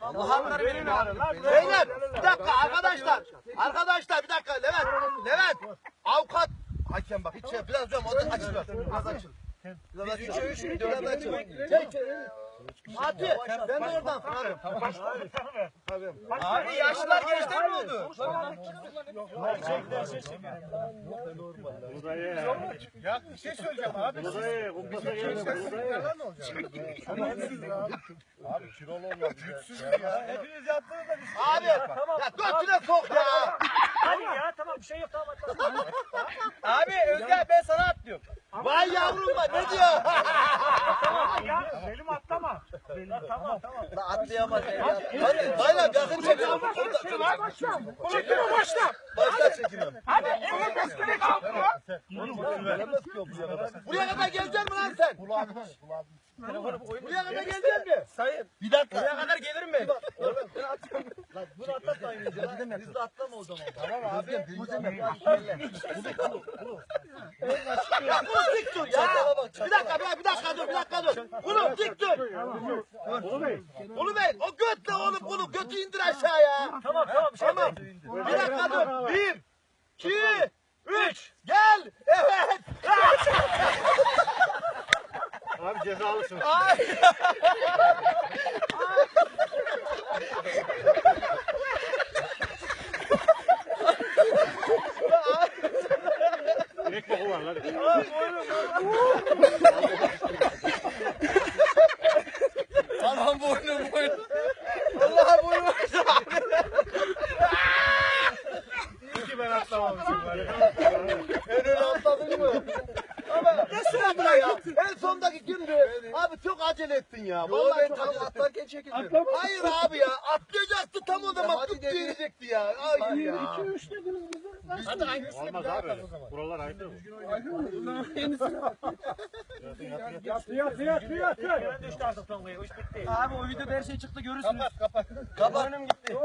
Bakanları verin Beyler bir dakika arkadaşlar. Arkadaşlar bir dakika Levent. Levent. Avukat. Hakem bak hiç şey biraz hocam o da açılır. Biraz açılır. Biz 3'e 3, 4'e 4. Hadi ben de oradan fırlarım. Abi yaşlılar gençler mi oldu? Ya bir şey söyleyeceğim abi. Abi kilolu olmaz. Güçsüz ya. Hepiniz yaptınız da biz. Abi ya götüne sok ya. Hadi ya tamam bir şey yok tamam. Abi Özger ben sana atlıyorum. Vay yavrum ne diyor? Benim atlama. Benim tamam tamam. Atlayamaz ya. Hadi bayram yakın çekelim. Başla. Çekime başla. Başla çekelim. Hadi elle tespih kalkma. Buraya kadar gelecek mi lan sen? Buraya kadar gelecek mi? Sayın. Bir dakika. Buraya kadar gelirim ben. Lan bunu atlatma oynayacağız. Biz de atlama o zaman. Tamam abi. Ya bunu dik dur ya. Bir dakika bir dakika dur bir dakika dur. Bunu dik dur. Ulu Bey o götle oğlum bunu götü indir aşağıya. Tamam tamam bir şey Tamam. Bir dakika dur. Bir, iki, üç. Gel. Evet. Abi cezalısın. Aman boynum boynum. Allah boynum. İyi ki ben atlamamışım ya. En öne atladın mı? Ama ne sıra ya? En sondaki kimdi? Abi çok acele ettin ya. Vallahi çok acele atlarken çekildin. Hayır abi ya. Atlayacaktı tam o zaman. Tut diyecekti ya. Ay ya. Hadi hangisini Olmaz abi. Buralar ayrı. Yatı yatı yatı yatı. Ben düştü artık tongaya. O iş bitti. Abi o videoda her şey çıktı görürsünüz. Kapat kapat. Kapat. gitti.